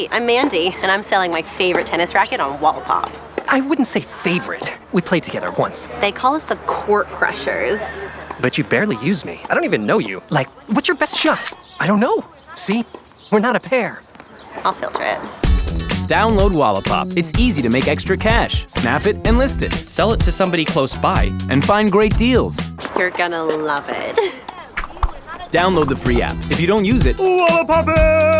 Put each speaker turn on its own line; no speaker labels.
Hi, I'm Mandy, and I'm selling my favorite tennis racket on Wallapop.
I wouldn't say favorite. We played together once.
They call us the Court Crushers.
But you barely use me. I don't even know you. Like, what's your best shot? I don't know. See? We're not a pair.
I'll filter it.
Download Wallapop. It's easy to make extra cash, snap it, and list it.
Sell it to somebody close by.
And find great deals.
You're gonna love it.
Download the free app. If you don't use it,
Wallapop it!